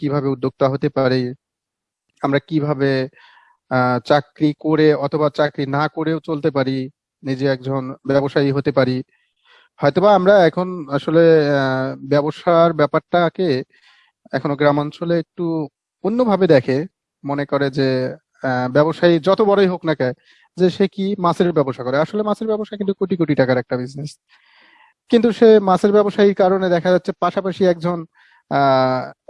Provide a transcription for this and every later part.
কীভাবে উদ্যোক্তা হতে পারি? আমরা কীভাবে চাকরি করে অথবা চাকরি না করেও চলতে পারি? নিজে একজন ব্যবসায়ী হতে পারি। হয়তোবা আমরা এখন আসলে ব্যবসার ব্যাপারটাকে এখনও গ্রামাঞ্চলে একটু অন্যভাবে দেখে। মনে করে যে ব্যবসায়ী যত বড়ই হোক না কেন, যে সে কি মাছের ব্যবসা করে? আসলে মাছের ব্যবসা কিন্তু কোটি কোটি টাকার একটা বিজনেস কিন্তু সে মাছের ব্যবসায়ীর কারণে দেখা যাচ্ছে পাশাপাশি একজন আহ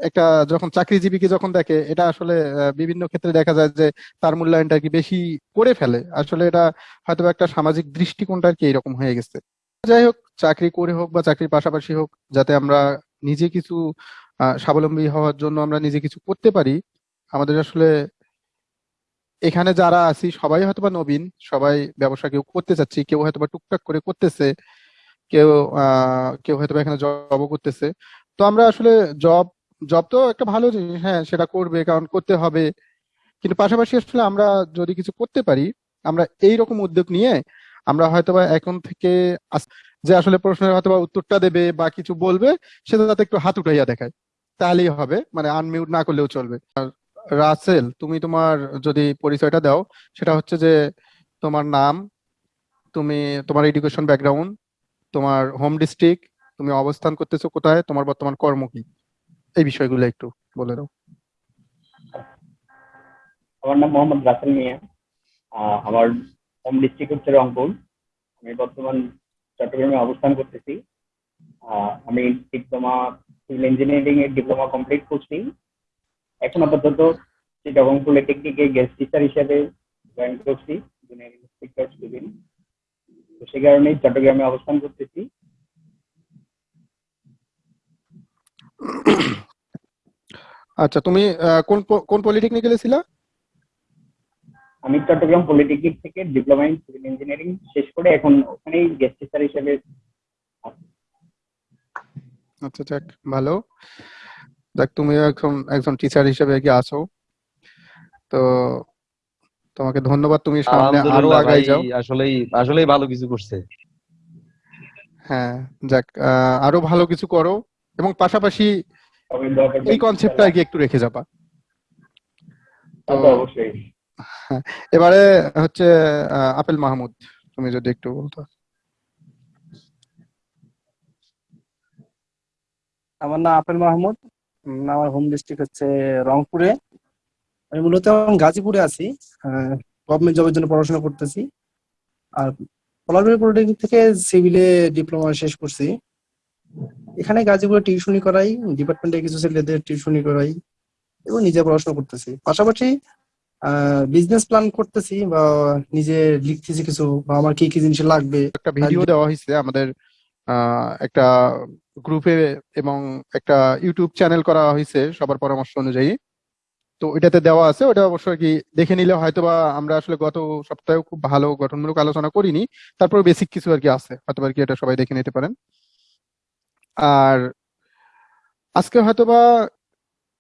একটা যখন চাকরিজীবীকে যখন দেখে, এটা আসলে বিভিন্ন ক্ষেত্রে দেখা যায় যে তার মূল্যায়নটা কি বেশি করে ফেলে। আসলে এটা হয়তো একটা সামাজিক দৃষ্টিকোণটা আর কি এরকম হয়ে গেছে। যাই হোক, চাকরি করে হোক বা চাকরির পাশাপাশি হোক, যাতে আমরা নিজে কিছু স্বাবলম্বী হওয়ার জন্য আমরা নিজে কিছু করতে পারি, আমাদের আসলে এখানে যারা আছি, সবাই হয়তোবা নবীন, সবাই ব্যবসা কেউ করতে চাচ্ছি, কেউ হয়তোবা টুকটাক করে করতেছে, কেউ, আহ, কেউ হয়তোবা এখানে জবও করতেছে। তো আমরা আসলে জব জব তো একটা ভালো জিনিস হ্যাঁ সেটা করবে, কারণ করতে হবে। কিন্তু পাশাপাশি আসলে আমরা যদি কিছু করতে পারি, আমরা এই রকম উদ্যোগ নিয়ে আমরা হয়তোবা এখন থেকে যে আসলে প্রশ্নের হয়তোবা উত্তরটা দেবে বা কিছু বলবে সেটা যাতে একটু হাত উঠাইয়া দেখায়। তাহলেই হবে মানে আনমিউট না করলেও চলবে। আর রাসেল, তুমি তোমার যদি পরিচয়টা দাও, সেটা হচ্ছে যে তোমার নাম, তুমি তোমার এডুকেশন ব্যাকগ্রাউন্ড তোমার হোম ডিস্ট্রিক্ট তুমি অবস্থান করতেছো কোথায়? তোমার বর্তমান কর্ম কি? এই বিষয়গুলো একটু বলে দাও। আমার নাম মোহাম্মদ রাসেল মিয়া। আমার হোম ডিস্ট্রিক্ট হচ্ছে রংপুর। আমি বর্তমান চট্টগ্রামে অবস্থান করতেছি। আমি ডিপ্লোমা সিভিল ইঞ্জিনিয়ারিং এর ডিপ্লোমা কমপ্লিট করছি। এখন আপাতত চিটাগং পলিটেকনিকে গেস্ট টিচার হিসেবে জয়েন করছি তো সে কারণেই চট্টগ্রামে অবস্থান করতেছি। আচ্ছা তুমি আহ, কোন কোন পলিটেকনিক্যালে ছিলা? আমি চট্টগ্রাম পলিটেকনিক থেকে ডিপ্লোমা ইন সিভিল ইঞ্জিনিয়ারিং শেষ করে এখন ওখানেই গেস্ট টিচার হিসেবে আচ্ছা যাক ভালো। যাক তুমি এখন একজন টিচার হিসেবে কি আছো। তো তোমাকে ধন্যবাদ তুমি সামনে আরও আগাই যাও। আসলেই আসলেই ভালো কিছু করছে। হ্যাঁ যাক আহ, আরও ভালো কিছু করো। এবং পাশাপাশি। এই কনসেপ্টটা আর কি একটু রেখে যাবা। তা অবশ্যই। এবারে হচ্ছে আহ, আপেল মাহমুদ তুমি যদি একটু বলতো। আমার নাম আপেল মাহমুদ আমার হোম ডিস্ট্রিক্ট হচ্ছে রংপুরে। আমি মূলত এখন গাজীপুরে আছি গভর্নমেন্ট জবের জন্য পড়াশোনা করতেছি। আর পলাশবাড়ি পলিটেকনিক থেকে সিভিলে ডিপ্লোমা শেষ করছি। এখানে গাজীপুরে টিউশনি করাই ডিপার্টমেন্টে কিছু ছেলেদের টিউশনি করাই এবং নিজে পড়াশোনা করতেছি। পাশাপাশি বিজনেস প্ল্যান করতেছি বা নিজে লিখতেছি কিছু বা আমার কি কি জিনিস লাগবে। একটা ভিডিও দেওয়া হয়েছে আমাদের একটা গ্রুপে এবং একটা ইউটিউব চ্যানেল করা হয়েছে সবার পরামর্শ অনুযায়ী। তো ওইটাতে দেওয়া আছে ওটা অবশ্যই কি দেখে নিলে হয়তোবা আমরা আসলে গত সপ্তাহেও খুব ভালো গঠনমূলক আলোচনা করিনি তারপর বেসিক কিছু আর কি আছে হয়তো আর কি এটা সবাই দেখে নিতে পারেন। আর আজকে হয়তোবা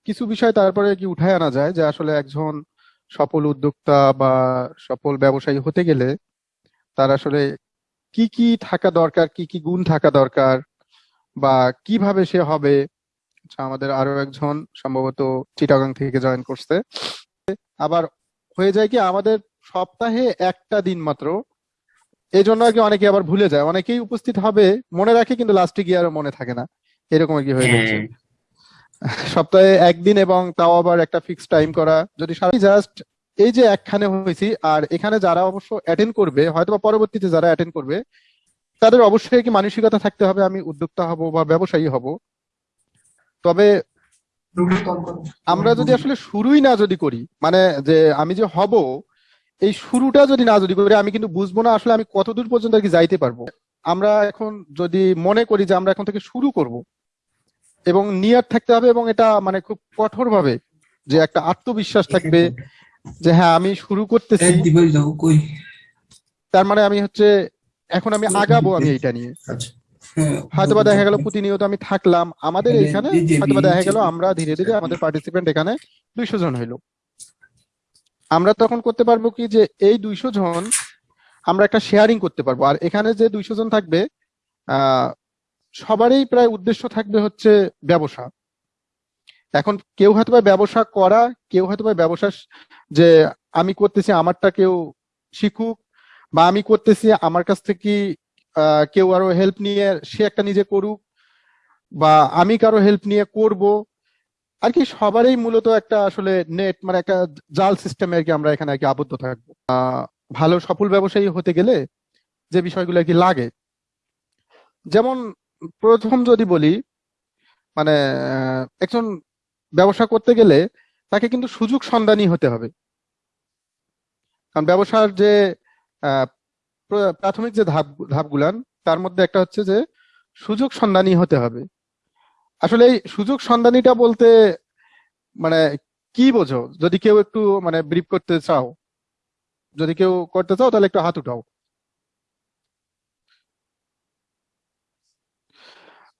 কিছু বিষয় তারপরে কি উঠায় আনা যায় যে আসলে একজন সফল উদ্যোক্তা বা সফল ব্যবসায়ী হতে গেলে তার আসলে কি কি থাকা দরকার কি কি গুণ থাকা দরকার বা কীভাবে সে হবে? আচ্ছা, আমাদের আরও একজন সম্ভবত চিটাগাং থেকে জয়েন করছে। আবার হয়ে যায় কি আমাদের সপ্তাহে একটা দিন মাত্র এই জন্য আর কি অনেকে আবার ভুলে যায়। অনেকেই উপস্থিত হবে মনে রাখে কিন্তু লাস্টে গিয়ে আর মনে থাকে না। এরকম আর কি হয়ে যাচ্ছে সপ্তাহে একদিন এবং তাও আবার একটা ফিক্স টাইম করা। যদি সারা জাস্ট এই যে একখানে হয়েছি আর এখানে যারা অবশ্য অ্যাটেন্ড করবে হয়তো বা পরবর্তীতে যারা অ্যাটেন্ড করবে তাদের অবশ্যই কি মানসিকতা থাকতে হবে আমি উদ্যোক্তা হব বা ব্যবসায়ী হব। তবে আমরা যদি আসলে শুরুই না যদি করি মানে যে আমি যে হব এই শুরুটা যদি না যদি করি আমি কিন্তু বুঝব না আসলে আমি কতদূর পর্যন্ত আর কি যাইতে পারব। আমরা এখন যদি মনে করি যে আমরা এখন থেকে শুরু করব এবং নিয়ার থাকতে হবে এবং এটা মানে খুব কঠোর ভাবে যে একটা আত্মবিশ্বাস থাকবে যে হ্যাঁ আমি শুরু করতেছি। তার মানে আমি হচ্ছে এখন আমি আগাবো আমি এটা নিয়ে। হয়তোবা দেখা গেল প্রতিনিয়ত আমি থাকলাম। আমাদের এইখানে হয়তোবা দেখা গেল আমরা ধীরে ধীরে আমাদের পার্টিসিপেন্ট এখানে দুইশো জন হইল। আমরা তখন করতে পারব কি যে এই দুইশো জন আমরা একটা শেয়ারিং করতে পারব। আর এখানে যে দুইশো জন থাকবে সবারই প্রায় উদ্দেশ্য থাকবে হচ্ছে ব্যবসা। এখন কেউ হয়তো ব্যবসা করা, কেউ হয়তো ব্যবসা যে আমি করতেছি আমারটা কেউ শিখুক বা আমি করতেছি আমার কাছ থেকে কেউ আরও হেল্প নিয়ে সে একটা নিজে করুক বা আমি কারও হেল্প নিয়ে করব আর কি সবারই মূলত একটা আসলে নেট মানে একটা জাল সিস্টেমে আর কি আমরা এখানে আর কি আবদ্ধ থাকব। ভালো সফল ব্যবসায়ী হতে গেলে যে বিষয়গুলো আর কি লাগে। যেমন প্রথম যদি বলি মানে একজন ব্যবসা করতে গেলে তাকে কিন্তু সুযোগ সন্ধানী হতে হবে। কারণ ব্যবসার যে প্রাথমিক যে ধাপ, ধাপগুলান, তার মধ্যে একটা হচ্ছে যে সুযোগ সন্ধানী হতে হবে। আসলে এই সুযোগ সন্ধানীটা বলতে মানে কি বোঝো? যদি কেউ একটু মানে ব্রিফ করতে চাও যদি কেউ করতে চাও তাহলে একটু হাত উঠাও।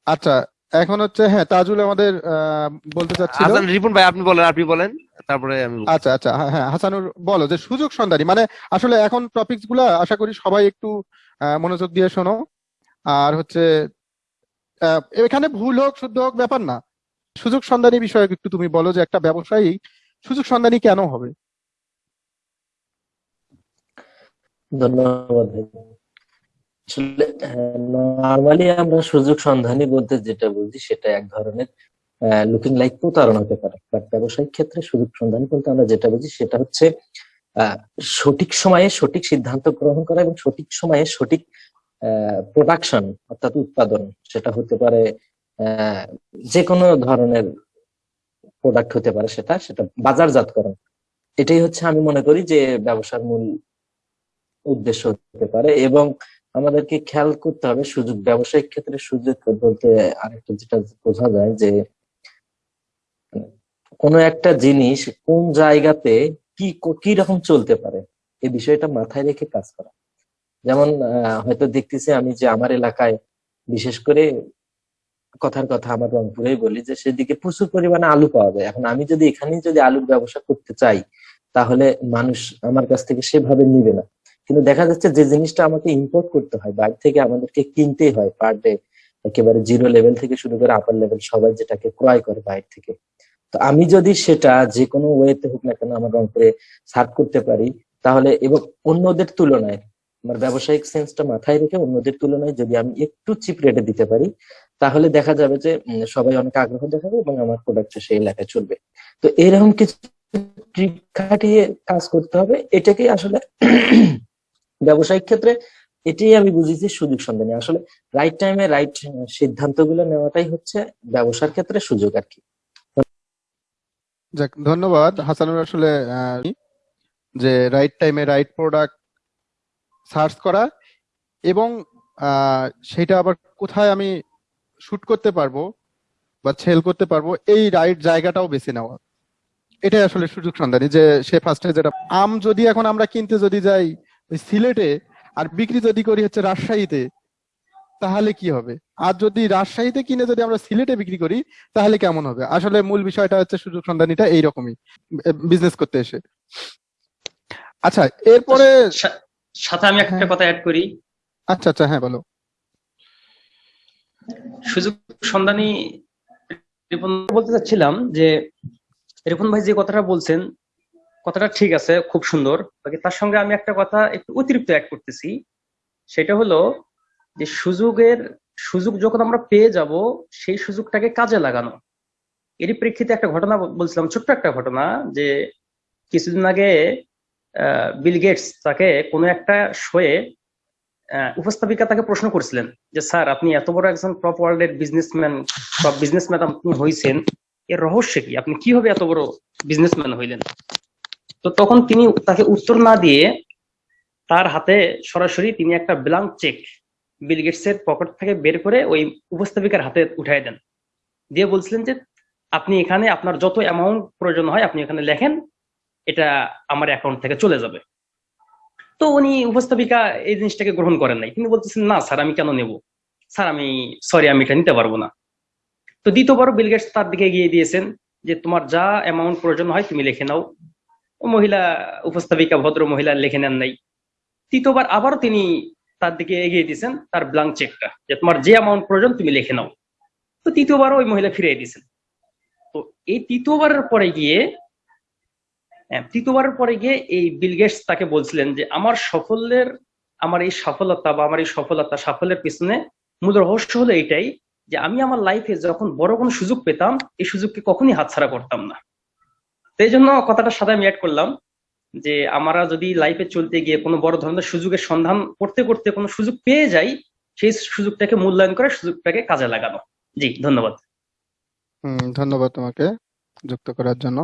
আচ্ছা এখন হচ্ছে হ্যাঁ তাজুল আমাদের আহ, বলতে চাচ্ছিল। হাসান রিপন ভাই আপনি বলেন আপনি বলেন তারপরে আমি আচ্ছা আচ্ছা হ্যাঁ হ্যাঁ হাসানুর বলো যে সুযোগ সন্ধানী মানে আসলে এখন টপিকসগুলা আশা করি সবাই একটু মনোযোগ দিয়ে শোনো। আর হচ্ছে এখানে ভুল হোক, শুদ্ধ হোক, ব্যাপার না। সুযোগ সন্ধানী বিষয়ে একটু তুমি বলো যে একটা ব্যবসায়ী সুযোগ সন্ধানী কেন হবে? ধন্যবাদ নর্মালি আমরা সুযোগ সন্ধানী বলতে যেটা বুঝি সেটা এক ধরনের লুকিং লাইক প্রতারণা পারে। বাট ব্যবসায়িক ক্ষেত্রে সুযোগ সন্ধানী বলতে আমরা যেটা বুঝি সেটা হচ্ছে সঠিক সময়ে সঠিক সিদ্ধান্ত গ্রহণ করা এবং সঠিক সময়ে সঠিক প্রোডাকশন অর্থাৎ উৎপাদন, সেটা হতে পারে যে কোনো ধরনের প্রোডাক্ট হতে পারে সেটা সেটা বাজারজাতকরণ। এটাই হচ্ছে আমি মনে করি যে ব্যবসার মূল উদ্দেশ্য হতে পারে এবং আমাদেরকে খেয়াল করতে হবে সুযোগ, ব্যবসায়িক ক্ষেত্রে সুযোগ বলতে আরেকটা যেটা বোঝা যায় যে, কোনো একটা জিনিস কোন জায়গাতে কি কি রকম চলতে পারে এই বিষয়টা মাথায় রেখে কাজ করা। যেমন হয়তো দেখতেছি আমি যে আমার এলাকায় বিশেষ করে কথার কথা আমার রংপুরেই বলি যে সেদিকে প্রচুর পরিমাণে আলু পাওয়া যায়। এখন আমি যদি এখানেই যদি আলুর ব্যবসা করতে চাই, তাহলে মানুষ আমার কাছ থেকে সেভাবে নিবে না। কিন্তু দেখা যাচ্ছে যে জিনিসটা আমাকে ইম্পোর্ট করতে হয়, বাইরে থেকে আমাদেরকে কিনতেই হয় পার ডে একেবারে জিরো লেভেল থেকে শুরু করে আপার লেভেল সবাই যেটাকে ক্রয় করে বাইরে থেকে। তো আমি যদি সেটা যে কোনো ওয়েতে হোক না কেন আমার রংপুরে সার্ভ করতে পারি, তাহলে এবং অন্যদের তুলনায় আমার ব্যবসায়িক সেন্সটা মাথায় রেখে অন্যদের তুলনায় যদি আমি একটু চিপ রেটে দিতে পারি, তাহলে দেখা যাবে যে সবাই অনেক আগ্রহ দেখাবে এবং আমার প্রোডাক্ট সেই এলাকায় চলবে। তো এরকম কিছু খাটিয়ে কাজ করতে হবে, এটাকেই আসলে ব্যবসায়িক ক্ষেত্রে এটাই আমি বুঝেছি সুযোগ সন্ধানী আসলে রাইট টাইমে রাইট সিদ্ধান্তগুলো নেওয়াটাই হচ্ছে ব্যবসার ক্ষেত্রে সুযোগ আর কি। ধন্যবাদ। হাসানুর আসলে যে রাইট টাইমে রাইট প্রোডাক্ট সার্চ করা এবং সেটা আবার কোথায় আমি শুট করতে পারব বা সেল করতে পারব, এই রাইট জায়গাটাও বেছে নেওয়া। এটাই আসলে সুযোগ সন্ধানী যে সে ফার্স্টে যেটা আম যদি এখন আমরা কিনতে যদি যাই সিলেটে আর বিক্রি যদি করি হচ্ছে রাজশাহীতে, তাহলে কি হবে? আর যদি রাজশাহীতে কিনে যদি আমরা সিলেটে বিক্রি করি, তাহলে কেমন হবে? আসলে মূল বিষয়টা হচ্ছে সুযোগ সন্ধানীটা এইরকমই বিজনেস করতে এসে। আচ্ছা এরপরে সা- সাথে আমি একটা হ্যাঁ। কথা অ্যাড করি। আচ্ছা আচ্ছা হ্যাঁ বলো। সুযোগ সন্ধানী রিপন বলতে চাচ্ছিলাম যে রিপন ভাই যে কথাটা বলছেন কথাটা ঠিক আছে খুব সুন্দর। বাকি তার সঙ্গে আমি একটা কথা একটু অতিরিক্ত অ্যাড করতেছি। সেটা হলো যে সুযোগের সুযোগ যখন আমরা পেয়ে যাব সেই সুযোগটাকে কাজে লাগানো। এরই প্রেক্ষিতে একটা ঘটনা বলছিলাম ছোট্ট একটা ঘটনা যে কিছুদিন আগে বিল গেটস তাকে কোনো একটা শোয়ে উপস্থাপিকা তাকে প্রশ্ন করছিলেন যে, স্যার, আপনি এত বড় একজন টপ ওয়ার্ল্ডের বিজনেসম্যান টপ বিজনেসম্যান আপনি হয়েছেন এর রহস্য কি? আপনি কীভাবে এত বড় বিজনেসম্যান হইলেন? তো তখন তিনি তাকে উত্তর না দিয়ে তার হাতে সরাসরি তিনি একটা ব্ল্যাঙ্ক চেক বিল গেটস এর পকেট থেকে বের করে ওই উপস্থাপিকার হাতে উঠাই দেন। দিয়ে বলছিলেন যে, আপনি এখানে আপনার যত অ্যামাউন্ট প্রয়োজন হয়, আপনি এখানে লেখেন এটা আমার অ্যাকাউন্ট থেকে চলে যাবে। তো উনি উপস্থাপিকা এই জিনিসটাকে গ্রহণ করেন নাই। তিনি বলতেছেন, না স্যার, আমি কেন নেব? স্যার, আমি সরি আমি এটা নিতে পারব না। তো দ্বিতীয়বার বিল গেটস তার দিকে এগিয়ে দিয়েছেন যে, তোমার যা অ্যামাউন্ট প্রয়োজন হয়, তুমি লিখে নাও। মহিলা উপস্থাপিকা, ভদ্র মহিলা লিখে নেন নাই। তৃতীয়বার আবারও তিনি তার দিকে এগিয়ে দিয়েছেন, তার ব্ল্যাঙ্ক চেকটা যে, তোমার যে অ্যামাউন্ট প্রয়োজন, তুমি লিখে নাও। তো তৃতীয়বারও ওই মহিলা ফিরিয়ে দিয়েছেন। তো এই তৃতীয়বারের পরে গিয়ে তৃতীয়বারের পরে গিয়ে এই বিল গেটস তাকে বলছিলেন যে, আমার সাফল্যের, আমার এই সফলতা বা আমার এই সফলতা সাফল্যের পিছনে মূল রহস্য হলো এইটাই যে, আমি আমার লাইফে যখন বড় কোনো সুযোগ পেতাম, এই সুযোগকে কখনই হাতছাড়া করতাম না। তো এই জন্য কথাটার সাথে আমি অ্যাড করলাম যে, আমরা যদি লাইফে চলতে গিয়ে কোনো বড় ধরনের সুযোগের সন্ধান করতে করতে কোনো সুযোগ পেয়ে যাই, সেই সুযোগটাকে মূল্যায়ন করে সুযোগটাকে কাজে লাগানো। জি, ধন্যবাদ। হুম, ধন্যবাদ তোমাকে যুক্ত করার জন্য।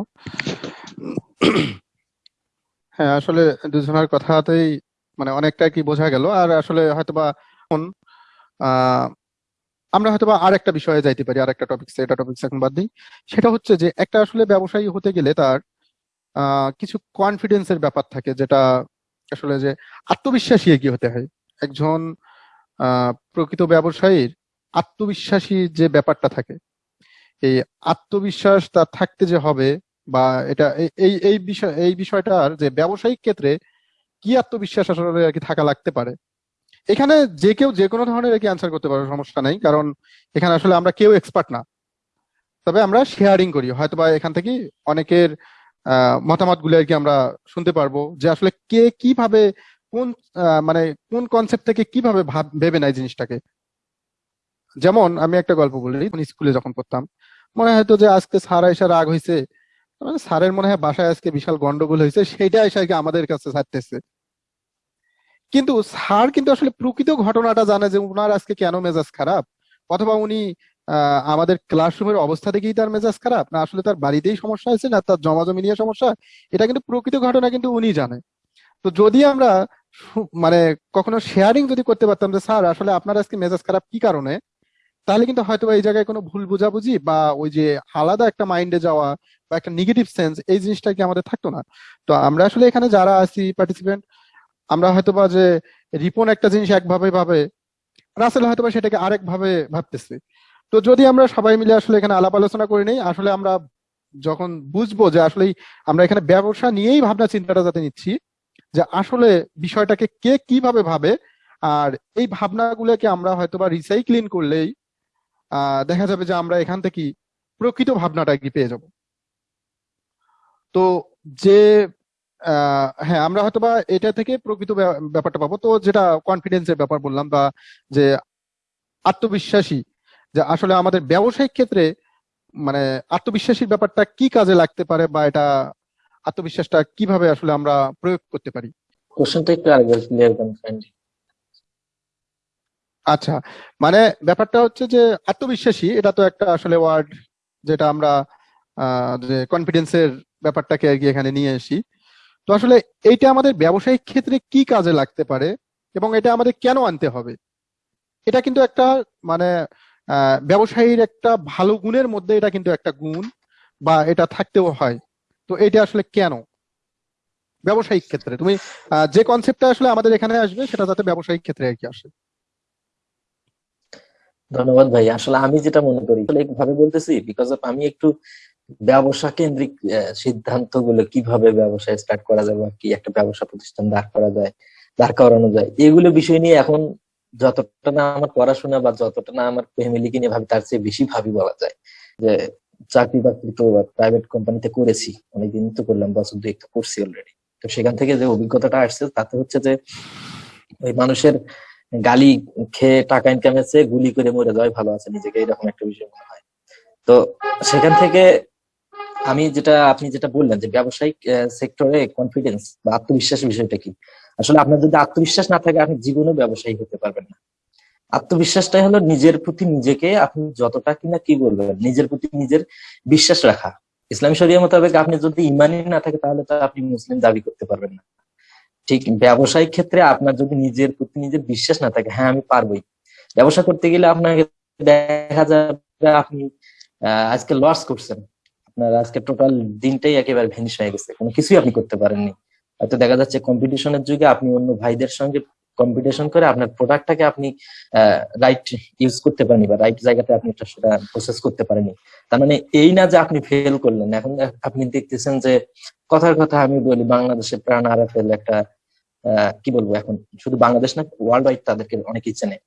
হ্যাঁ আসলে দুজনের কথাতেই মানে অনেকটা কি বোঝা গেল। আর আসলে হয়তোবা আমরা হয়তোবা আর একটা বিষয়ে যাইতে পারি আর একটা টপিক এটা টপিক এখন বাদ দিই। সেটা হচ্ছে যে, একটা আসলে ব্যবসায়ী হতে গেলে তার কিছু কনফিডেন্সের ব্যাপার থাকে, যেটা আসলে যে আত্মবিশ্বাসী এগিয়ে হতে হয়। একজন প্রকৃত ব্যবসায়ীর আত্মবিশ্বাসী যে ব্যাপারটা থাকে, এই আত্মবিশ্বাস তার থাকতে যে হবে বা এটা এই- এই বিষয়, এই বিষয়টার যে ব্যবসায়িক ক্ষেত্রে কি আত্মবিশ্বাস আসলে আর কি থাকা লাগতে পারে? এখানে যে কেউ যে কোনো ধরনের আর কি অ্যান্সার করতে পারে সমস্যা নেই। কারণ এখানে আসলে আমরা কেউ এক্সপার্ট না। তবে আমরা শেয়ারিং করি। হয়তো বা এখান থেকে অনেকের মতামতগুলো আর কি আমরা শুনতে পারব যে আসলে কে কীভাবে কোন মানে কোন কনসেপ্ট থেকে কীভাবে ভেবে নেয় জিনিসটাকে। যেমন আমি একটা গল্প বলি স্কুলে যখন পড়তাম, মনে হয়তো যে আজকে স্যার এসে রাগ হয়েছে স্যারের মনে হয় বাসায় আজকে বিশাল গন্ডগোল হয়েছে সেটা এসে আমাদের কাছে ছাড়তেছে। কিন্তু স্যার কিন্তু আসলে প্রকৃত ঘটনাটা জানে যে উনার আজকে কেন মেজাজ খারাপ? অথবা উনি আমাদের ক্লাসরুমের অবস্থা থেকেই তার মেজাজ খারাপ? না আসলে তার বাড়িতেই সমস্যা হয়েছে, না তার জমা জমি নিয়ে সমস্যা? এটা কিন্তু প্রকৃত ঘটনা কিন্তু উনি জানে। তো যদি আমরা মানে কখনো শেয়ারিং যদি করতে পারতাম যে স্যার আসলে আপনার আজকে মেজাজ খারাপ কি কারণে? তাহলে কিন্তু হয়তো এই জায়গায় কোনো ভুল বোঝাবুঝি বা ওই যে আলাদা একটা মাইন্ডে যাওয়া বা একটা নেগেটিভ সেন্স এই জিনিসটা কি আমাদের থাকতো না? তো আমরা আসলে এখানে যারা আছি পার্টিসিপেন্ট আমরা হয়তোবা যে রিপন একটা জিনিস একভাবে ভাবে, রাসেল হয়তোবা সেটাকে আরেক ভাবে ভাবতেছে। তো যদি আমরা সবাই মিলে আসলে এখানে আলাপ আলোচনা করে নেই, আসলে আমরা যখন বুঝব যে আসলে আমরা এখানে ব্যবসা নিয়েই ভাবনা চিন্তাটা যাতে নিচ্ছি, যে আসলে বিষয়টাকে কে কীভাবে ভাবে, আর এই ভাবনাগুলোকে আমরা হয়তোবা রিসাইক্লিং করলেই দেখা যাবে যে আমরা এখান থেকে প্রকৃত ভাবনাটা কি পেয়ে যাব। তো যে হ্যাঁ আমরা হয়তো বা এটা থেকে প্রকৃত ব্যা- ব্যাপারটা পাবো। তো যেটা কনফিডেন্সের ব্যাপার বললাম বা যে আত্মবিশ্বাসী, যে আসলে আমাদের ব্যবসায়িক ক্ষেত্রে মানে আত্মবিশ্বাসীর ব্যাপারটা কি কাজে লাগতে পারে বা এটা আত্মবিশ্বাসটা কীভাবে আসলে আমরা প্রয়োগ করতে পারি? কোশ্চেনটা একটু আরেকবার ক্লিয়ার করেন আচ্ছা মানে ব্যাপারটা হচ্ছে যে আত্মবিশ্বাসী, এটা তো একটা আসলে ওয়ার্ড যেটা আমরা যে কনফিডেন্সের ব্যাপারটাকে আর কি এখানে নিয়ে আসি। তো আসলে এইটা আমাদের ব্যবসায়িক ক্ষেত্রে কি কাজে লাগতে পারে এবং এটা আমাদের কেন আনতে হবে? এটা কিন্তু একটা মানে ব্যবসায়ীর একটা ভালো গুণের মধ্যে এটা কিন্তু একটা গুণ বা এটা থাকতেও হয়। তো এটা আসলে কেন? ব্যবসায়িক ক্ষেত্রে। তুমি যে কনসেপ্টটা আসলে আমাদের এখানে আসবে সেটা যাতে ব্যবসায়িক ক্ষেত্রে আর কি আসে। ধন্যবাদ ভাই। আসলে আমি যেটা মনে করি ভাবে বলতেছি বিকজ অফ আমি একটু ব্যবসা কেন্দ্রিক সিদ্ধান্তগুলো কীভাবে ব্যবসা স্টার্ট করা যায় বা কি একটা ব্যবসা প্রতিষ্ঠান দাঁড় করা যায়, দাঁড় করানো যায়, এগুলো বিষয় নিয়ে এখন যতটা না আমার পড়াশোনা বা যতটা না আমার ফ্যামিলিকে নিয়ে ভাবি, তার চেয়ে বেশি ভাবি বলা যায় যে চাকরি বাকরি তো প্রাইভেট কোম্পানিতে করেছি, অনেকদিন তো করলাম, বছর দুই একটা করছি অলরেডি তো সেখান থেকে যে অভিজ্ঞতাটা আসছে, তাতে হচ্ছে যে ওই মানুষের গালি খেয়ে টাকা ইনকামের চেয়ে গুলি করে মরে যাওয়াই ভালো আছে নিজেকে, এরকম একটা বিষয় মনে হয়। তো সেখান থেকে আমি যেটা, আপনি যেটা বললেন যে ব্যবসায়িক সেক্টরে কনফিডেন্স বা আত্মবিশ্বাস বিষয়টা কি? আসলে আপনার যদি আত্মবিশ্বাস না থাকে, আপনি জীবনে ব্যবসায়ী হতে পারবেন না। আত্মবিশ্বাসটাই হলো নিজের প্রতি নিজেকে আপনি যতটা কিনা কি বলবেন, নিজের প্রতি নিজের বিশ্বাস রাখা। ইসলামী শরিয়া মোতাবেক আপনি যদি ইমানই না থাকে, তাহলে তো আপনি মুসলিম দাবি করতে পারবেন না। ঠিক ব্যবসায়িক ক্ষেত্রে আপনার যদি নিজের প্রতি নিজের বিশ্বাস না থাকে হ্যাঁ আমি পারবোই। ব্যবসা করতে গেলে আপনাকে দেখা যাবে আপনি আজকে লস করছেন। আপনার আজকে টোটাল দিনটাই একেবারে ভেনিশ হয়ে গেছে। কোনো কিছুই আপনি করতে পারেননি। হয়তো দেখা যাচ্ছে কম্পিটিশনের যুগে আপনি অন্য ভাইদের সঙ্গে কম্পিটিশন করে আপনার প্রোডাক্টটাকে আপনি রাইট ইউজ করতে পারেনি বা রাইট জায়গাতে আপনি সেটা প্রসেস করতে পারেনি তার মানে এই না যে আপনি ফেল করলেন। এখন আপনি দেখতেছেন যে কথার কথা আমি বলি বাংলাদেশে প্রাণ আরাফেল একটা কি বলব এখন? শুধু বাংলাদেশ না ওয়ার্ল্ড ওয়াইড তাদেরকে অনেকেই চেনে।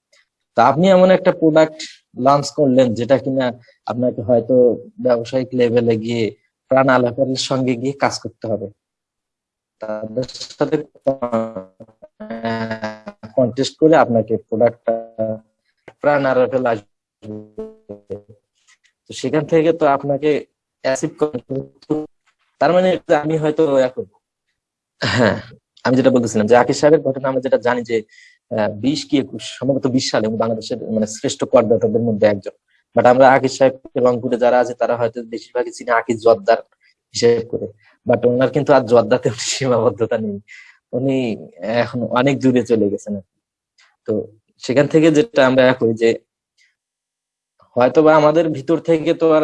তা আপনি এমন একটা প্রোডাক্ট লঞ্চ করলেন যেটা কিনা আপনাকে হয়তো ব্যবসায়িক লেভেলে গিয়ে, প্রাণ আলাপের সঙ্গে গিয়ে কাজ করতে হবে। তাদের সাথে কন্টেস্ট করে আপনাকে প্রোডাক্টটা প্রাণ আলাপেল আসবে তো সেখান থেকে তো আপনাকে অ্যাসিভ তার মানে আমি হয়তো এখন হ্যাঁ। আমি যেটা বলতেছিলাম যে আকিব সাহেবের ঘটনা আমরা যেটা জানি যে বিশ কি একুশ, সম্ভবত বিশ সালে বাংলাদেশের মানে শ্রেষ্ঠ করদাতাদের মধ্যে একজন। বাট আমরা আকিব সাহেব রংপুরে যারা আছে, তারা হয়তো বেশিরভাগই চিনি আকিব জর্দার হিসেব করে। বাট ওনার কিন্তু আর জর্দাতে সীমাবদ্ধতা নেই। উনি এখন অনেক দূরে চলে গেছেন তো সেখান থেকে যেটা আমরা করি যে হয়তো বা আমাদের ভিতর থেকে তো আর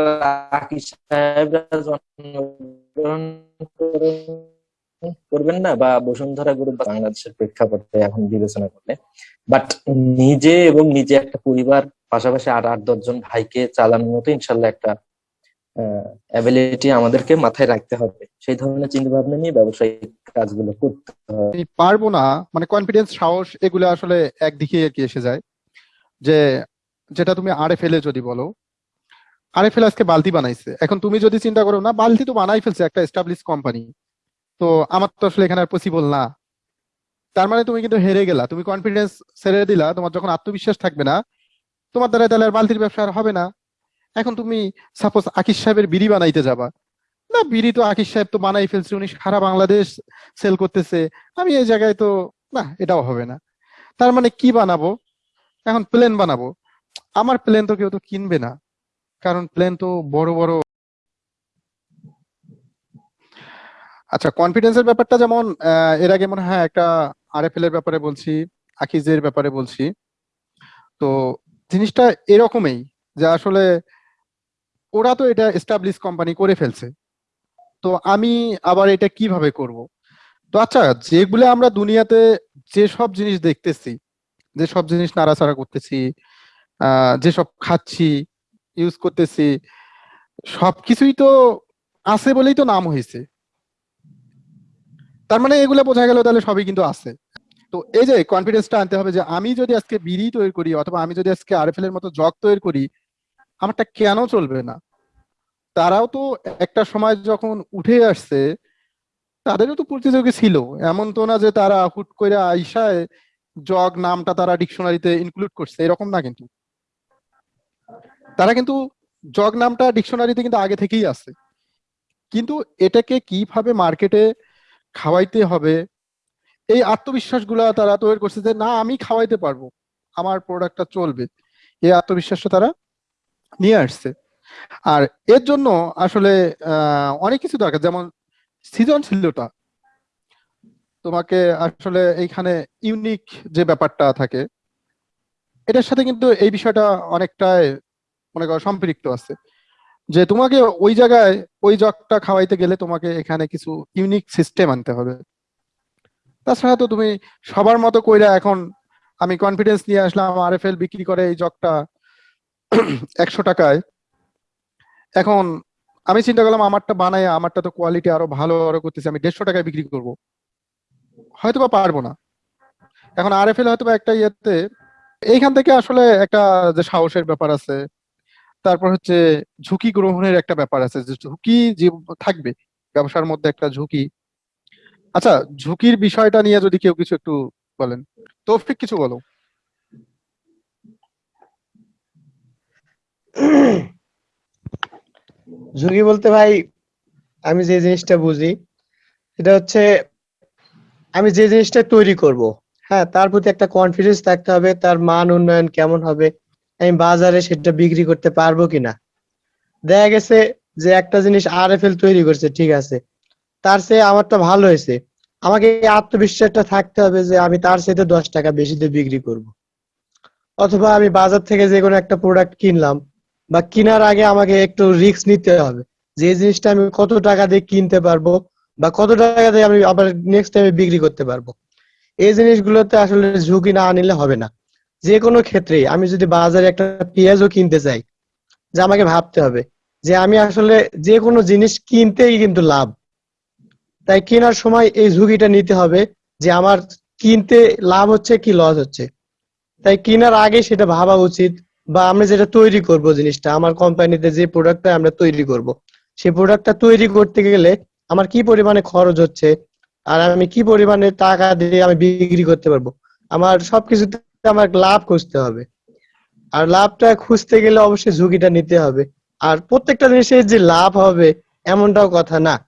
জন্মগ্রহণ করেন- করবেন না বা বসুন্ধরা গ্রুপ বাংলাদেশের প্রেক্ষাপটে এখন বিবেচনা করলে। বাট নিজে এবং নিজে একটা পরিবার, পাশাপাশি আট আট দশজন ভাইকে চালানোর মতো ইনশাল্লাহ একটা অ্যাবিলিটি আমাদেরকে মাথায় রাখতে হবে। সেই ধরনের চিন্তা ভাবনা নিয়ে ব্যবসায়িক কাজগুলো করতে হবে। পারব না মানে কনফিডেন্স সাহস, এগুলো আসলে একদিকে আর কি এসে যায়। যে, যেটা তুমি আরে ফেলে যদি বলো আরে ফেলে আজকে বালতি বানাইছে। এখন তুমি যদি চিন্তা করো না, বালতি তো বানাই ফেলছে একটা এস্টাবলিশ কোম্পানি তো আমার তো আসলে এখানে আর পসিবল না। তার মানে তুমি কিন্তু হেরে গেলা। তুমি কনফিডেন্স ছেড়ে দিলা, তোমার যখন আত্মবিশ্বাস থাকবে না, তোমার দ্বারা তাহলে আর বালতির ব্যবসা আর হবে না। এখন তুমি সাপোজ আকিস সাহেবের বিড়ি বানাইতে যাবা। না, বিড়ি তো আকিস সাহেব তো বানাই ফেলছে, উনি সারা বাংলাদেশ সেল করতেছে। আমি এই জায়গায় তো, না, এটাও হবে না। তার মানে কি বানাবো? এখন প্লেন বানাবো। আমার প্লেন তো কেউ তো কিনবে না। কারণ প্লেন তো বড় বড় আচ্ছা কনফিডেন্সের ব্যাপারটা যেমন এর আগে মনে হয় একটা আরএফএল এর ব্যাপারে বলছি আকিজের ব্যাপারে বলছি। তো জিনিসটা এরকমই, যে আসলে ওরা তো এটা এস্টাবলিশ কোম্পানি করে ফেলছে। তো আমি আবার এটা কীভাবে করব? তো আচ্ছা যেগুলো আমরা দুনিয়াতে যে সব জিনিস দেখতেছি, যে সব জিনিস নাড়াচাড়া করতেছি যেসব খাচ্ছি ইউজ করতেছি, সবকিছুই তো আছে বলেই তো নাম হয়েছে। তার মানে এগুলো বোঝা গেল তাহলে সবই কিন্তু আছে। তো এই যে কনফিডেন্সটা আনতে হবে যে আমি যদি আজকে বিড়ি তৈরি করি অথবা আমি যদি আজকে আরএফএল এর মতো জগ তৈরি করি, আমারটা কেন চলবে না? তারাও তো একটা সময় যখন উঠে আসছে, তাদেরও তো প্রতিযোগী ছিল। এমন তো না যে তারা হুট করে আইসায় জগ নামটা তারা ডিকশনারিতে ইনক্লুড করছে, এরকম না কিন্তু। তারা কিন্তু জগ নামটা ডিকশনারিতে কিন্তু আগে থেকেই আছে। কিন্তু এটাকে কীভাবে মার্কেটে খাওয়াইতে হবে। এই আত্মবিশ্বাসগুলা তারা তৈরি করছে যে, না, আমি খাওয়াইতে পারব। আমার প্রোডাক্টটা চলবে। এই আত্মবিশ্বাসটা তারা নিয়ে আসছে। আর এর জন্য আসলে অনেক কিছু দরকার। যেমন সৃজনশীলতা। তোমাকে আসলে এইখানে ইউনিক যে ব্যাপারটা থাকে, এটার সাথে কিন্তু এই বিষয়টা অনেকটাই, মনে করো, সম্পৃক্ত আছে। যে তোমাকে ওই জায়গায় ওই জগটা খাওয়াইতে গেলে তোমাকে এখানে কিছু ইউনিক সিস্টেম আনতে হবে। তাছাড়া তো তুমি সবার মতো কইরা এখন আমি কনফিডেন্স নিয়ে আসলাম আরএফএল বিক্রি করে এই জগটা একশো টাকায়। এখন আমি চিন্তা করলাম আমারটা বানাই আমারটা তো কোয়ালিটি আরও ভালো আরও করতেছি, আমি দেড়শো টাকায় বিক্রি করব। হয়তো বা পারব না। এখন আর এফ এল হয়তো একটা ইয়েতে, এইখান থেকে আসলে একটা যে সাহসের ব্যাপার আছে তারপর হচ্ছে ঝুঁকি গ্রহণের একটা ব্যাপার আছে, যে ঝুঁকি যে থাকবে, ব্যবসার মধ্যে একটা ঝুঁকি। আচ্ছা ঝুঁকির বিষয়টা নিয়ে যদি কেউ কিছু একটু বলেন। তৌফিক, কিছু বলো। ঝুঁকি বলতে ভাই, আমি যে জিনিসটা বুঝি, সেটা হচ্ছে আমি যে জিনিসটা তৈরি করব হ্যাঁ তার প্রতি একটা কনফিডেন্স থাকতে হবে, তার মান উন্নয়ন কেমন হবে আমি বাজারে সেটা বিক্রি করতে পারব কিনা? দেখা গেছে যে একটা জিনিস আরএফএল তৈরি করছে, ঠিক আছে। তার চেয়ে আমারটা ভালো হয়েছে। আমাকে এই আত্মবিশ্বাসটা থাকতে হবে যে আমি তার সাথে দশ টাকা বেশি দিয়ে বিক্রি করব। অথবা আমি বাজার থেকে যে কোনো একটা প্রোডাক্ট কিনলাম বা কেনার আগে আমাকে একটু রিস্ক নিতে হবে যে জিনিসটা আমি কত টাকা দিয়ে কিনতে পারব বা কত টাকা দিয়ে আমি আবার নেক্সট টাইমে বিক্রি করতে পারব। এই জিনিসগুলোতে আসলে ঝুঁকি না নিলে হবে না। যে কোনো ক্ষেত্রে আমি যদি বাজারে একটা পেঁয়াজও কিনতে চাই, যে আমাকে ভাবতে হবে যে আমি আসলে যে কোনো জিনিস কিনতেই কিন্তু লাভ। তাই কেনার সময় এই ঝুঁকিটা নিতে হবে যে আমার কিনতে লাভ হচ্ছে কি লস হচ্ছে। তাই কেনার আগে সেটা ভাবা উচিত বা আমরা যেটা তৈরি করব জিনিসটা, আমার কোম্পানিতে যে প্রোডাক্টটা আমরা তৈরি করব, সেই প্রোডাক্টটা তৈরি করতে গেলে আমার কি পরিমাণে খরচ হচ্ছে, আর আমি কি পরিমাণে টাকা দিয়ে আমি বিক্রি করতে পারব। আমার সবকিছুতে আমার লাভ খুঁজতে হবে। আর লাভটা খুঁজতে গেলে অবশ্যই ঝুঁকিটা নিতে হবে। আর প্রত্যেকটা জিনিসের যে লাভ হবে, এমনটাও কথা না।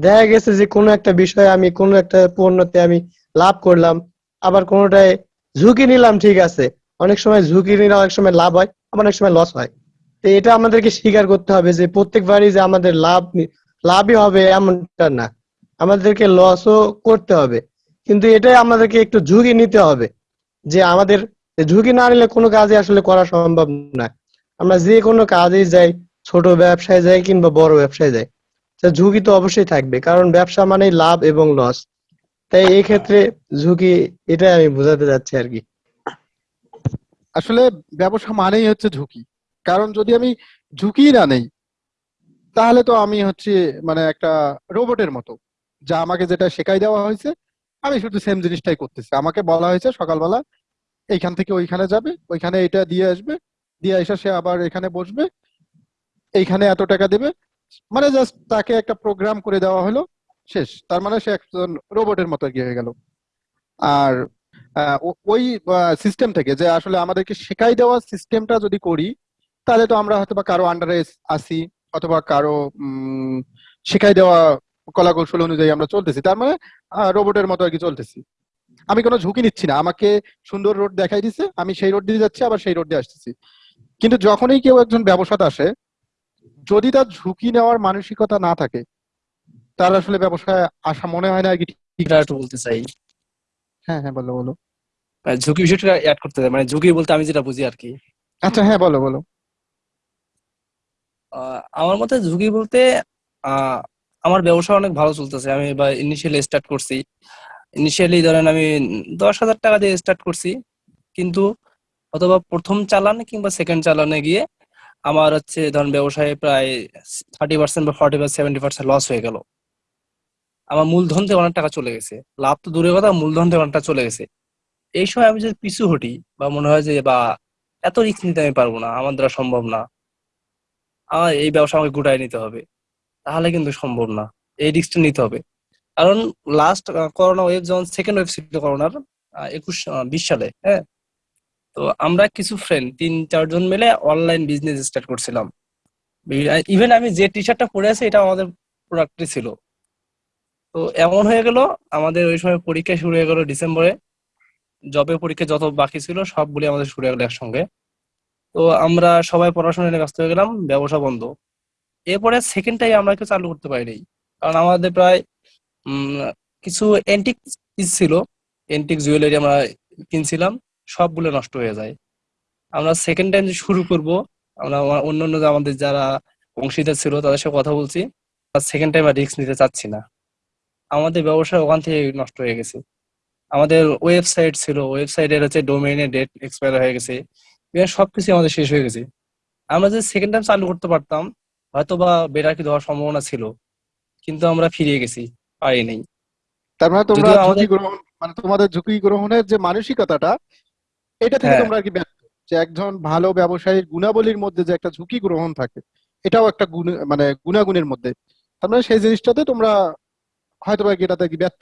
দেখা গেছে যে কোনো একটা বিষয়ে আমি, কোনো একটা পণ্যতে আমি লাভ করলাম, আবার কোনোটায় ঝুঁকি নিলাম, ঠিক আছে। অনেক সময় ঝুঁকি নিলে অনেক সময় লাভ হয়, আবার অনেক সময় লস হয়। তো এটা আমাদেরকে স্বীকার করতে হবে যে প্রত্যেকবারই যে আমাদের লাভ, লাভই হবে এমনটা না। আমাদেরকে লসও করতে হবে। কিন্তু এটাই আমাদেরকে একটু ঝুঁকি নিতে হবে। যে আমাদের ঝুঁকি না নিলে কোনো কাজই আসলে করা সম্ভব না। আমরা যে কোনো কাজেই যাই, ছোট ব্যবসায় যাই কিংবা বড় ব্যবসায় যাই ঝুঁকি তো অবশ্যই থাকবে, কারণ ব্যবসা মানেই লাভ এবং লস। তাই এই ক্ষেত্রে ঝুঁকি এটাই আমি বোঝাতে যাচ্ছি আর কি। আসলে ব্যবসা মানেই হচ্ছে ঝুঁকি, কারণ যদি আমি ঝুঁকি না নেই, তাহলে তো আমি হচ্ছে মানে একটা রোবটের মতো, যা আমাকে যেটা শেখাই দেওয়া হয়েছে আমি শুধু সেম জিনিসটাই করতেছি। আমাকে বলা হয়েছে সকালবেলা, এইখান থেকে ওইখানে যাবে, ওইখানে এটা দিয়ে আসবে, দিয়ে এসে সে আবার এখানে বসবে, এইখানে এত টাকা দেবে। মানে জাস্ট তাকে একটা প্রোগ্রাম করে দেওয়া হলো, শেষ। তার মানে সে একজন রোবটের মতো গিয়ে হয়ে গেল। আর ওই সিস্টেম থেকে যে আসলে আমাদেরকে শেখাই দেওয়া সিস্টেমটা যদি করি, তাহলে তো আমরা হয়তো বা কারও আন্ডারে আসি অথবা কারও শেখাই দেওয়া কলা কৌশল অনুযায়ী আমরা চলতেছি। তার মানে রোবটের মতো আর কি চলতেছি। আমি কোনো ঝুঁকি নিচ্ছি না। আমাকে সুন্দর রোড দেখাই দিছে আমি সেই রোড দিয়ে যাচ্ছি আবার সেই রোড দিয়ে আসতেছি। কিন্তু যখনই কেউ একজন ব্যবসাতে আসে যদি তার ঝুঁকি নেওয়ার মানসিকতা না থাকে তার আসলে ব্যবসায় আসা মনে হয় না আর কি ঠিক বলতে চাই। হ্যাঁ হ্যাঁ বলো বলো। মানে ঝুঁকি বিষয়টা অ্যাড করতে চাই। মানে ঝুঁকি বলতে আমি যেটা বুঝি আর কি। আচ্ছা হ্যাঁ বলো বলো। আমার মতে ঝুঁকি বলতে আহ, আমার ব্যবসা অনেক ভালো চলতেছে। আমি বা ইনিশিয়ালি স্টার্ট করছি। ইনিশিয়ালি ধরেন আমি দশ হাজার টাকা দিয়ে স্টার্ট করছি। কিন্তু অথবা প্রথম চালান কিংবা সেকেন্ড চালানে গিয়ে আমার হচ্ছে ধরেন ব্যবসায় প্রায় থার্টি পার্সেন্ট বা ফর্টি বা সেভেন্টি পার্সেন্ট লস হয়ে গেল। আমার মূলধন থেকে অনেক টাকা চলে গেছে। লাভ তো দূরের কথা, মূলধন থেকে অনেকটা চলে গেছে। এই সময় আমি যদি পিছু হটি বা মনে হয় যে, বা, এত রিস্ক নিতে আমি পারব না। আমার দ্বারা সম্ভব না। আমার এই ব্যবসা আমাকে গুটায় নিতে হবে। তাহলে কিন্তু সম্ভব না। এই রিস্কটা নিতে হবে। কারণ লাস্ট করোনা ওয়েভ যখন সেকেন্ড ওয়েভ ছিল করোনার একুশ বিশ সালে হ্যাঁ? তো আমরা কিছু ফ্রেন্ড তিন চারজন মিলে অনলাইন বিজনেস স্টার্ট করছিলাম। ইভেন আমি যে টি শার্টটা পরে আছি, এটা আমাদের প্রোডাক্টই ছিল। তো এমন হয়ে গেল, আমাদের ওই সময় পরীক্ষা শুরু হয়ে গেল ডিসেম্বরে। জবে পরীক্ষা যত বাকি ছিল, সবগুলি আমাদের শুরু হয়ে গেল একসঙ্গে। তো আমরা সবাই পড়াশোনা নিয়ে ব্যস্ত হয়ে গেলাম, ব্যবসা বন্ধ। এরপরে সেকেন্ড টাইম আমরা কেউ চালু করতে পারিনি। কারণ আমাদের প্রায় কিছু এন্টিক ছিল। এন্টিক জুয়েলারি আমরা কিনছিলাম, সবগুলো নষ্ট হয়ে যায়। আমরা সেকেন্ড টাইম শুরু করব, আমরা অন্য অন্য আমাদের যারা অংশীদার ছিল, তাদের সাথে কথা বলছি সেকেন্ড টাইম আর রিস্ক নিতে চাচ্ছি না। আমাদের ব্যবসা ওখান থেকে নষ্ট হয়ে গেছে। আমাদের ওয়েবসাইট ছিল ওয়েবসাইটের হচ্ছে ডোমেইনের ডেট এক্সপায়ার হয়ে গেছে। সবকিছু আমাদের শেষ হয়ে গেছে। আমরা যদি সেকেন্ড টাইম চালু করতে পারতাম হয়তো বা বেরাকি দেওয়ার সম্ভাবনা ছিল কিন্তু আমরা ফিরিয়ে গেছি পারি নাই। তার মানে তোমরা ঝুঁকি গ্রহণ মানে তোমাদের ঝুঁকি গ্রহণের যে মানসিকতাটা এটা থেকে হ্যাঁ। তোমরা আর কি ব্যর্থ যে একজন ভালো ব্যবসায়ীর গুণাবলীর মধ্যে যে একটা ঝুঁকি গ্রহণ থাকে এটাও একটা গুণ মানে গুণাগুণের মধ্যে। তার মানে সেই জিনিসটাতে তোমরা হয়তো বা এটাতে কি ব্যর্থ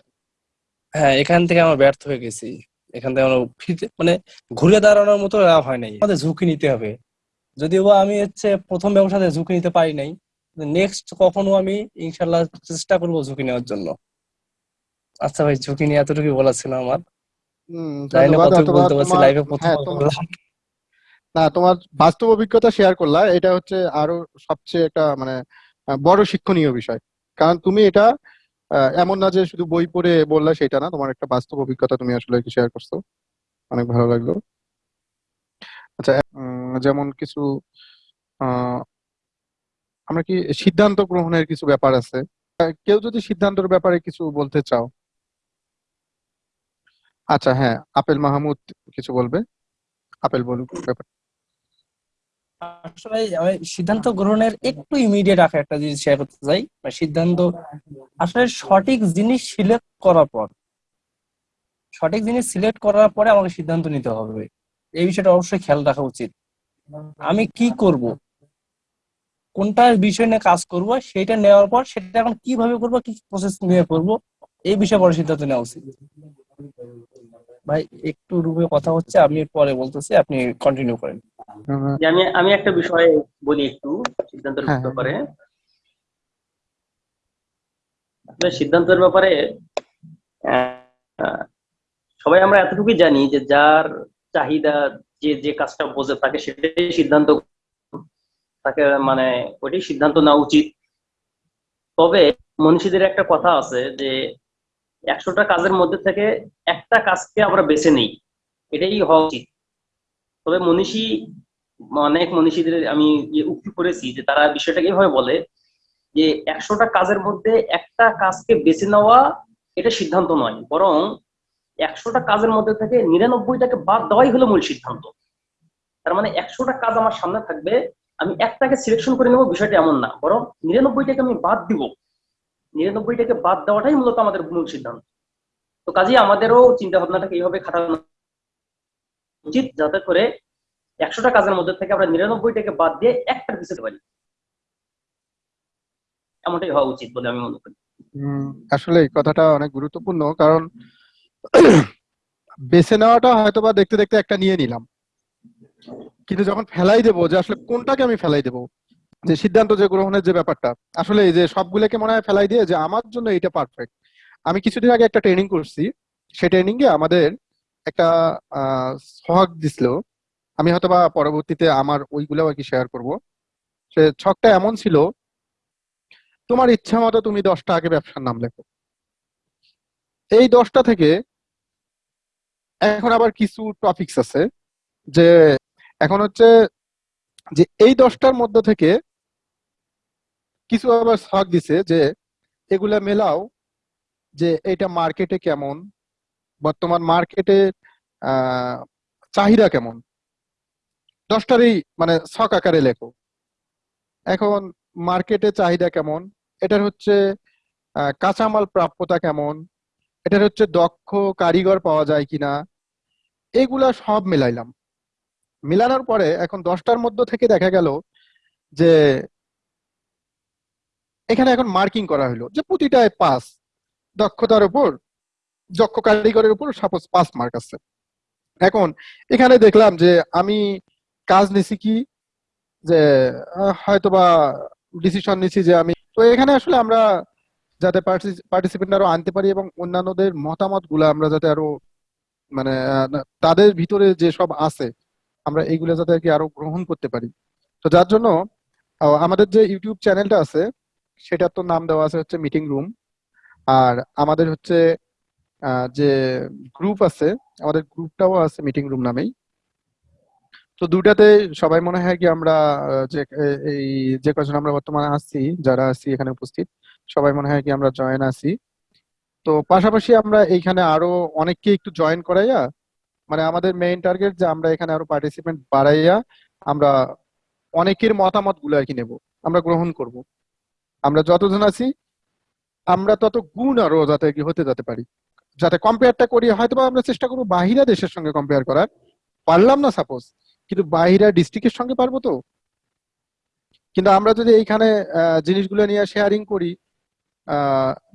হ্যাঁ এখান থেকে আমরা ব্যর্থ হয়ে গেছি। এখান থেকে আমরা মানে ঘুরে দাঁড়ানোর মতো লাভ হয় নাই। আমাদের ঝুঁকি নিতে হবে। যদিও বা আমি হচ্ছে প্রথম ব্যবসাতে ঝুঁকি নিতে পারি নাই নেক্সট কখনো আমি ইনশাল্লাহ চেষ্টা করব ঝুঁকি নেওয়ার জন্য। আচ্ছা ভাই ঝুঁকি নিয়ে এতটুকু বলা ছিল আমার। বলতে পারছি লাইভে প্রথম হ্যাঁ না তোমার বাস্তব অভিজ্ঞতা শেয়ার করলা এটা হচ্ছে আরও সবচেয়ে একটা মানে বড় শিক্ষণীয় বিষয়। কারণ তুমি এটা এমন না যে শুধু বই পড়ে বললা সেটা না তোমার একটা বাস্তব অভিজ্ঞতা তুমি আসলে শেয়ার করছ। অনেক ভালো লাগল। আচ্ছা যেমন কিছু আমরা কি সিদ্ধান্ত গ্রহণের কিছু ব্যাপার আছে? কেউ যদি সিদ্ধান্তের ব্যাপারে কিছু বলতে চাও। আচ্ছা হ্যাঁ আপেল মাহমুদ কিছু বলবে? আপেল বলুন ব্যাপার। আসলে সিদ্ধান্ত গ্রহণের একটু ইমিডিয়েট একটা জিনিস শেয়ার করতে চাই। মানে সিদ্ধান্ত আসলে সঠিক জিনিস সিলেক্ট করার পর, সঠিক জিনিস সিলেক্ট করার পরে আমাকে সিদ্ধান্ত নিতে হবে। এই বিষয়টা অবশ্যই খেয়াল রাখা উচিত। আমি কি করব? কোনটার বিষয় নিয়ে কাজ করব সেটা নেওয়ার পর সেটা এখন কীভাবে করব কি প্রসেস নিয়ে করব এই বিষয়ে পরে সিদ্ধান্ত নেওয়া উচিত। ভাই একটু রুমে কথা হচ্ছে আমি পরে বলতেছি আপনি কন্টিনিউ করেন। যে আমি আমি একটা বিষয়ে বলি একটু সিদ্ধান্তের হ্যাঁ, ব্যাপারে। আসলে সিদ্ধান্তের ব্যাপারে আহ, সবাই আমরা এতটুকুই জানি যে যার চাহিদা যে যে কাজটা বোঝে তাকে সেটাই সিদ্ধান্ত তাকে মানে ওইটাই সিদ্ধান্ত নেওয়া উচিত। তবে মনীষীদের একটা কথা আছে যে, একশোটা কাজের মধ্যে থেকে একটা কাজকে আমরা বেছে নেই, এটাই হওয়া উচিত। তবে মনীষী, অনেক মনীষীদের আমি ইয়ে উক্তি করেছি যে, তারা বিষয়টাকে এইভাবে বলে যে, একশোটা কাজের মধ্যে একটা কাজকে বেছে নেওয়া এটা সিদ্ধান্ত নয়, বরং একশোটা কাজের মধ্যে থেকে নিরানব্বইটাকে বাদ দেওয়াই হলো মূল সিদ্ধান্ত। তার মানে একশোটা কাজ আমার সামনে থাকবে, আমি একটাকে সিলেকশন করে নেব, বিষয়টা এমন না। বরং নিরানব্বইটাকে আমি বাদ দিব। নিরানব্বইটাকে বাদ দেওয়াটাই মূলত আমাদের মূল সিদ্ধান্ত। তো কাজেই আমাদেরও চিন্তা ভাবনাটাকে এইভাবে খাটানো উচিত, যাতে করে একশোটা কাজের মধ্যে থেকে আমরা নিরানব্বইটাকে বাদ দিয়ে একটার পিছতে পারি। এমনটাই হওয়া উচিত বলে আমি মনে করি। আসলে এই কথাটা অনেক গুরুত্বপূর্ণ, কারণ বেছে নেওয়াটা হয়তো বা দেখতে দেখতে একটা নিয়ে নিলাম। কিন্তু যখন ফেলাই দেবো, যে আসলে কোনটাকে আমি ফেলাই দেবো, যে সিদ্ধান্ত, যে গ্রহণের যে ব্যাপারটা, আসলে এই যে সবগুলোকে মনে হয় ফেলাই দিয়ে যে আমার জন্য এটা পারফেক্ট আমি কিছুদিন আগে একটা ট্রেনিং করছি সেই ট্রেনিং এ আমাদের একটা সোহাগ দিছিল। আমি হয়তো বা পরবর্তীতে আমার ওইগুলো আর কি শেয়ার করব। সে ছকটা এমন ছিল, তোমার ইচ্ছা মতো তুমি দশটা আগে ব্যবসার নাম লেখো। এই দশটা থেকে এখন আবার কিছু টপিকস আছে যে এখন হচ্ছে যে এই দশটার মধ্যে থেকে কিছু আবার শখ দিছে যে এগুলা মেলাও যে এটা মার্কেটে কেমন, বর্তমান মার্কেটে চাহিদা কেমন? দশটারই মানে শখ আকারে লেখো। এখন মার্কেটে চাহিদা কেমন? এটার হচ্ছে কাঁচামাল প্রাপ্যতা কেমন? এটার হচ্ছে দক্ষ কারিগর পাওয়া যায় কিনা, এগুলা সব মিলাইলাম। মিলানোর পরে এখন দশটার মধ্যে থেকে দেখা গেল যে এখানে এখন মার্কিং করা হলো যে প্রতিটায় পাস, দক্ষতার উপর, দক্ষ কারিগরের উপর সাপোজ পাস মার্ক আছে। এখন এখানে দেখলাম যে আমি কাজ নিছি কি, যে হয়তোবা ডিসিশন নিছি যে আমি, তো এখানে আসলে আমরা যাতে পার্টিসিপেন্ট আরও আনতে পারি এবং অন্যান্যদের মতামতগুলা আমরা যাতে আরও মানে তাদের ভিতরে যে সব আছে, আমরা এইগুলা যাতে আর কি আরও গ্রহণ করতে পারি। তো যার জন্য আমাদের যে ইউটিউব চ্যানেলটা আছে, সেটার তো নাম দেওয়া আছে হচ্ছে মিটিং রুম। আর আমাদের হচ্ছে যে গ্রুপ আছে, আমাদের গ্রুপটাও আছে মিটিং রুম নামেই। তো দুটাতে সবাই মনে হয় কি আমরা যে এই যে কজন আমরা বর্তমানে আসছি যারা আছি এখানে উপস্থিত সবাই মনে হয় কি আমরা জয়েন আছি। তো পাশাপাশি আমরা এইখানে আরও অনেককে একটু জয়েন করাইয়া মানে আমাদের মেইন টার্গেট যে আমরা এখানে আরও পার্টিসিপেন্ট বাড়াইয়া আমরা অনেকের মতামতগুলো আর কি নেব, আমরা গ্রহণ করব। আমরা যতজন আছি, আমরা তত গুণ আরও যাতে কি হতে যেতে পারি। যাতে কম্পেয়ারটা করি, হয়তোবা আমরা চেষ্টা করব বাহিরা দেশের সঙ্গে কম্পেয়ার করার। পারলাম না সাপোজ কিন্তু বাহিরা ডিস্ট্রিক্টের সঙ্গে পারব তো। কিন্তু আমরা যদি এইখানে জিনিসগুলো নিয়ে শেয়ারিং করি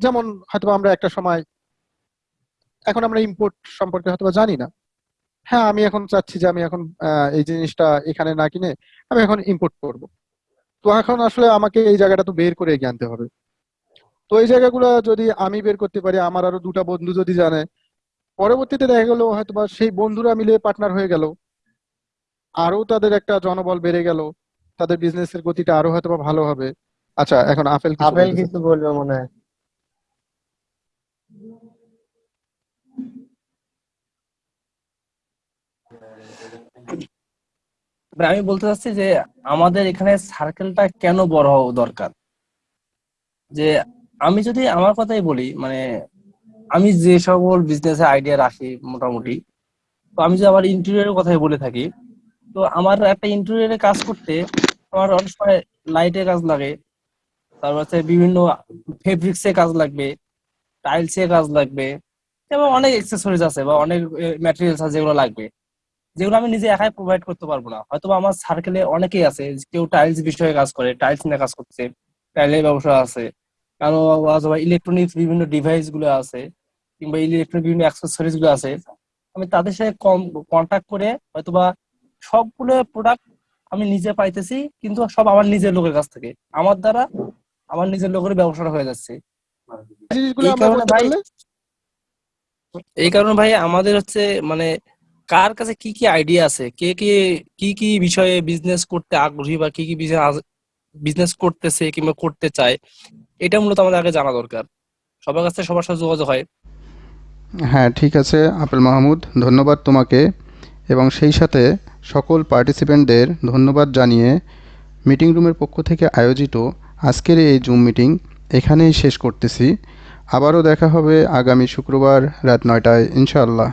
যেমন হয়তোবা আমরা একটা সময়, এখন আমরা ইম্পোর্ট সম্পর্কে হয়তোবা জানি না। হ্যাঁ আমি এখন চাচ্ছি যে আমি এখন এই জিনিসটা এখানে না কিনে আমি এখন ইম্পোর্ট করব। তো এখন আসলে আমাকে এই জায়গাটা তো বের করে এগিয়ে আনতে হবে। তো এই জায়গাগুলো যদি আমি বের করতে পারি, আমার আরও দুটা বন্ধু যদি জানে, পরবর্তীতে দেখা গেল হয়তোবা সেই বন্ধুরা মিলে পার্টনার হয়ে গেল, আরও তাদের একটা জনবল বেড়ে গেল, তাদের বিজনেসের গতিটা আরও হয়তোবা ভালো হবে। আচ্ছা এখন আপেল আপেল কিছু বলবে মনে হয়। আমি বলতে চাচ্ছি যে আমাদের এখানে সার্কেলটা কেন বড় হওয়া দরকার? যে আমি যদি আমার কথাই বলি মানে আমি যে সকল বিজনেস আইডিয়া রাখি মোটামুটি তো আমি যদি আমার ইন্টেরিয়রের কথাই বলে থাকি তো আমার একটা ইন্টেরিয়রে কাজ করতে আমার অনেক সময় লাইটের কাজ লাগে তারপর হচ্ছে বিভিন্ন ফেব্রিক্সে কাজ লাগবে টাইলস টাইলসে কাজ লাগবে, এবং অনেক এক্সেসরিজ আছে বা অনেক ম্যাটেরিয়ালস আছে যেগুলো লাগবে। যেগুলো আমি নিজে একাই প্রোভাইড করতে পারব না। হয়তো আমার সার্কেলে অনেকেই আছে, কেউ টাইলস বিষয়ে কাজ করে টাইলস নিয়ে কাজ করছে টাইলের ব্যবসা আছে কারও অথবা ইলেকট্রনিক্স বিভিন্ন ডিভাইসগুলো আছে, কিংবা ইলেকট্রনিক বিভিন্ন অ্যাক্সেসরিজগুলো আছে। আমি তাদের সাথে কম কন্ট্যাক্ট করে হয়তোবা সবগুলো প্রোডাক্ট আমি নিজে পাইতেছি, কিন্তু সব আমার নিজের লোকের কাছ থেকে। আমার দ্বারা আমার নিজের লোকের ব্যবসাটা হয়ে যাচ্ছে। এই কারণে ভাই আমাদের হচ্ছে মানে কার কাছে কি কি আইডিয়া আছে? কে কে কি কি বিষয়ে বিজনেস করতে আগ্রহী বা কি কি বিজনেস করতেছে কিংবা করতে চায় এটা মূলত আমাদের আগে জানা দরকার। সবার কাছে সবার সাথে যোগাযোগ হয়। হ্যাঁ ঠিক আছে আপেল মাহমুদ ধন্যবাদ তোমাকে। এবং সেই সাথে সকল পার্টিসিপেন্টদের ধন্যবাদ জানিয়ে মিটিং রুমের পক্ষ থেকে আয়োজিত আজকের এই জুম মিটিং এখানেই শেষ করতেছি। আবারও দেখা হবে আগামী শুক্রবার রাত নয়টায়, ইনশাআল্লাহ।